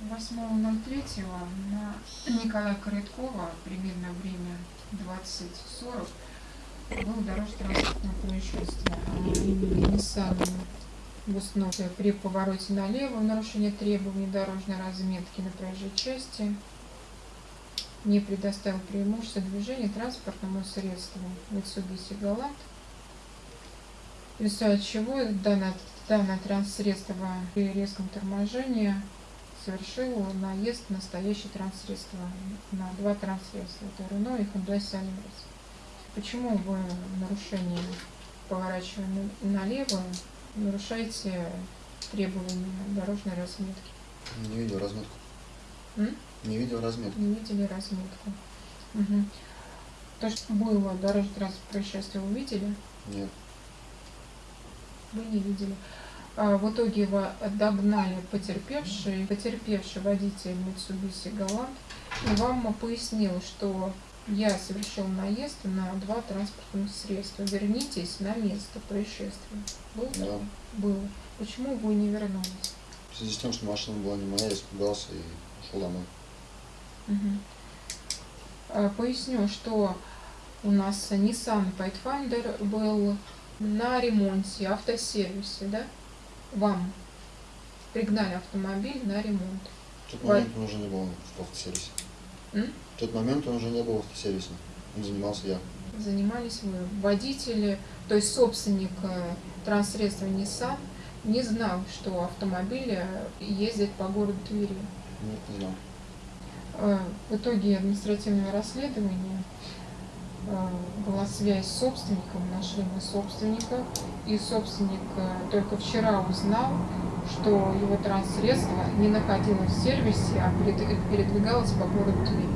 8.03 на Николая Корыткова примерно время 20.40 было дорожно-транспортное происшествие. А Nissan Гусноте при повороте налево нарушение требований дорожной разметки на проезжей части не предоставил преимущество движения транспортному средству Mitsubishi Galant, в результате чего данное, данное транссредство при резком торможении совершил наезд на настоящее транссредство, на два транссредства, это Рено и Hyundai Solaris. Почему вы в нарушении, поворачивая налево, нарушаете требования дорожной разметки? Не видел разметку. М? Не видел разметку. Не видели разметку. Угу. То, что было дорожное происшествие, вы видели? Нет. Вы не видели. А, в итоге его догнали потерпевший, потерпевший водитель Mitsubishi Galant, и вам пояснил, что я совершил наезд на два транспортных средства. Вернитесь на место происшествия. Был Да. Было. Почему вы не вернулись? В связи с тем, что машина была не моя, я испугался и ушел домой. А, Поясню, что у нас Nissan Pathfinder был на ремонте, автосервисе, да? Вам пригнали автомобиль на ремонт. В тот момент он уже не был в автосервисе. М? В тот момент он уже не был в автосервисе. Им занимался я. Занимались вы. Водители, то есть собственник э, транссредства Nissan не знал, что автомобиль э, ездит по городу Твери. Нет, не знал. Э, В итоге административного расследования э, была связь с собственником, нашли мы собственника, и собственник э, только вчера узнал, что его транссредство не находилось в сервисе, а перед- передвигалось по городу Тверь.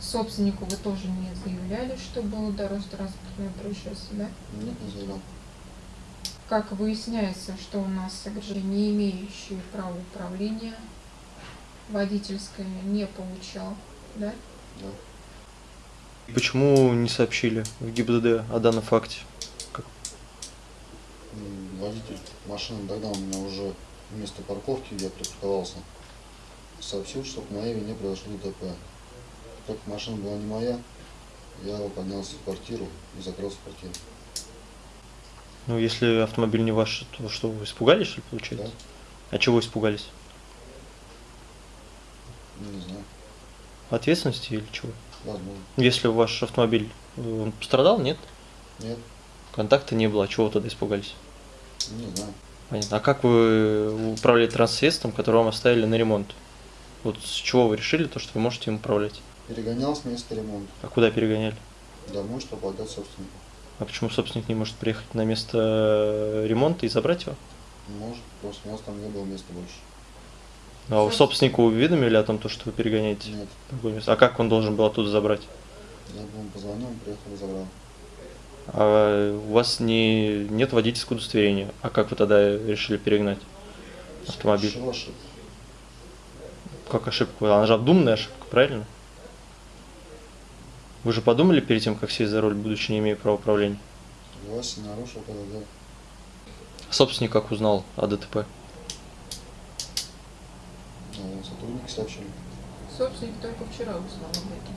Собственнику вы тоже не заявляли, что было дорожно-транспортное происшествие, да? Нет, не заявлял. Как выясняется, что у нас граждане, не имеющие права управления, водительское не получал, да? Да. Почему не сообщили в ГИБДД о данном факте? М, Водитель машины догнал меня уже в место парковки, где я припарковался. Сообщил, что по моей вине произошло ДТП. Так как машина была не моя, я поднялся в квартиру и закрылся в квартире. Ну, если автомобиль не ваш, то что, вы испугались, что ли, Да? получается? А чего испугались? Не знаю. Ответственности или чего? Возможно. Если ваш автомобиль, э, он пострадал, нет? Нет, Контакта не было, а чего вы тогда испугались? не знаю. Понятно. А как вы управляли транссредством, которое вам оставили на ремонт? Вот с чего вы решили то, что вы можете им управлять? Перегонял с места ремонта. А куда перегоняли? Домой, чтобы отдать собственнику. А почему собственник не может приехать на место э, ремонта и забрать его? Может, просто у нас там не было места больше. А вы собственнику уведомили о том, то, что вы перегоняете? Нет, в другое место? А как он должен был оттуда забрать? я бы ему позвонил, он приехал и забрал. А у вас не, нет водительского удостоверения. А как вы тогда решили перегнать? Автомобиль. Совершил ошибку. Как ошибку? Она же обдуманная ошибка, правильно? Вы же подумали перед тем, как сесть за руль, будучи не имея права управления? Согласен, нарушил ПДД. Собственник как узнал о ДТП? Сотрудники сообщили. Собственник только вчера узнал об этом.